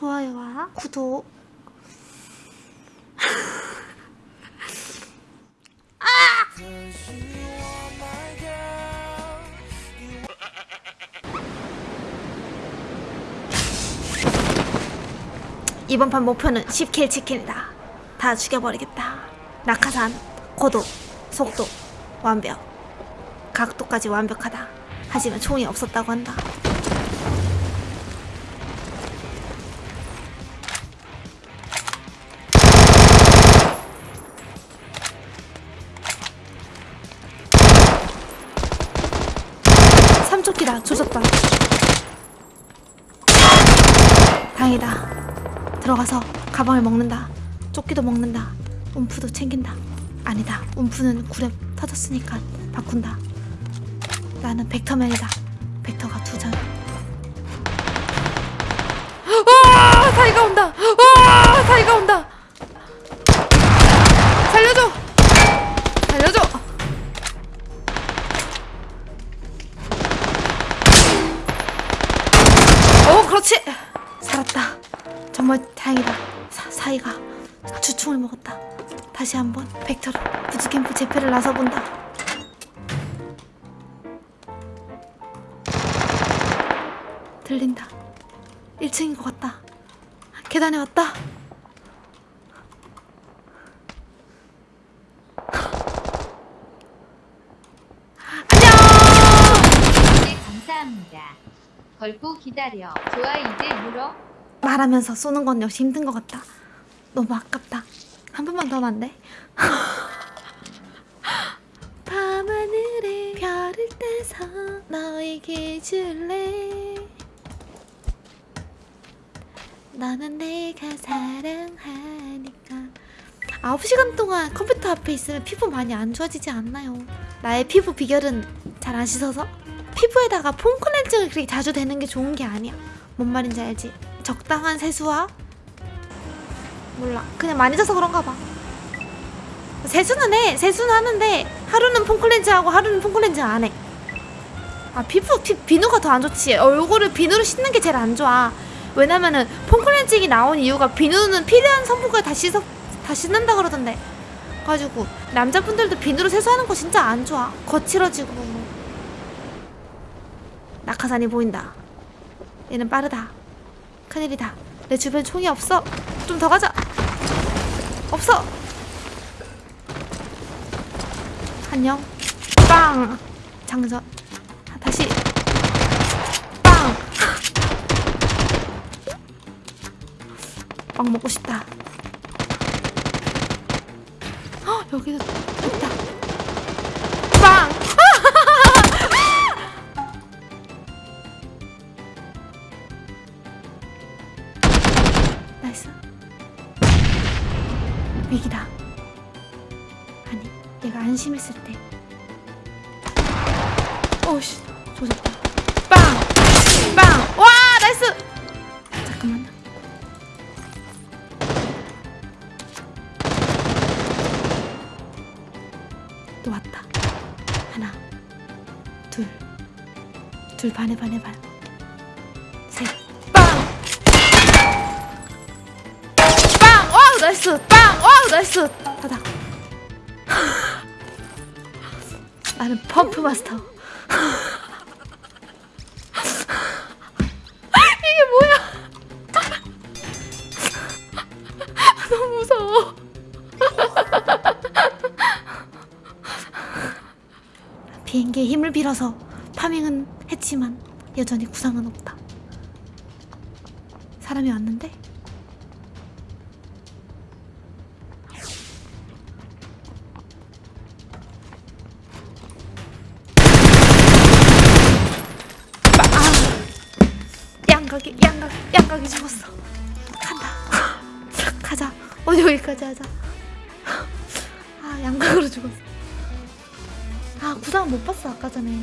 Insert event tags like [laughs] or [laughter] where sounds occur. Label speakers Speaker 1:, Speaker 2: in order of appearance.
Speaker 1: 좋아요와 구독 이번 판 목표는 10킬 치킨이다. 다 죽여버리겠다. 낙하산, 고도, 속도, 완벽. 각도까지 완벽하다. 하지만 총이 없었다고 한다. 삼조끼다 조졌다. 다행이다. 들어가서 가방을 먹는다. 조끼도 먹는다. 움프도 챙긴다. 아니다. 움프는 굴에 터졌으니까 바꾼다. 나는 벡터맨이다. 벡터가 두 장. 와! 사이가 온다. 와! 사이가 온다. 정말 다행이다. 사, 사이가 주충을 먹었다. 다시 한번 벡터를 부츠캠프 재패를 나서본다. 들린다. 1층인 것 같다. 계단에 왔다.
Speaker 2: 네, 감사합니다. 걸고 기다려. 좋아, 이제 물어.
Speaker 1: 말하면서 쏘는 건 역시 힘든 것 같다. 너무 아깝다. 한 번만 더 하면 안 돼? [laughs] 밤하늘에 별을 떼서 너에게 줄래 너는 내가 사랑하니까 9시간 동안 컴퓨터 앞에 있으면 피부 많이 안 좋아지지 않나요? 나의 피부 비결은 잘 안 씻어서? 피부에다가 폼 클렌징을 그렇게 자주 대는 게 좋은 게 아니야 뭔 말인지 알지? 적당한 세수와? 몰라. 그냥 많이 져서 그런가 봐. 세수는 해. 세수는 하는데 하루는 폼클렌징하고 하루는 폼클렌징 안해. 아 피부 피, 비누가 더 안 좋지. 얼굴을 비누로 씻는 게 제일 안 좋아. 왜냐면은 폼클렌징이 나온 이유가 비누는 필요한 성분을 다 씻어 다 씻는다 그러던데. 가지고 남자분들도 비누로 세수하는 거 진짜 안 좋아. 거칠어지고. 낙하산이 보인다. 얘는 빠르다 큰일이다. 내 주변 총이 없어. 좀 더 가자. 없어. 안녕. 빵. 장전. 아, 다시. 빵! 빵 먹고 싶다. 헉, 여기도 나이스 위기다. 아니 얘가 안심했을 때. 오씨. 조졌다. 빵! 빵! 와 나이스! 잠깐만. 또 왔다. 하나 둘둘 반에 반에 반 셋 나이스! 빵! 와우 나이스! 바닥 나는 펌프 마스터 이게 뭐야 너무 무서워 비행기에 힘을 빌어서 파밍은 했지만 여전히 구상은 없다 사람이 왔는데 양각이 양각 양각이 죽었어. 간다. [laughs] 가자. 어 여기까지 하자. 아 양각으로 죽었어. 아 구상 못 봤어 아까 전에.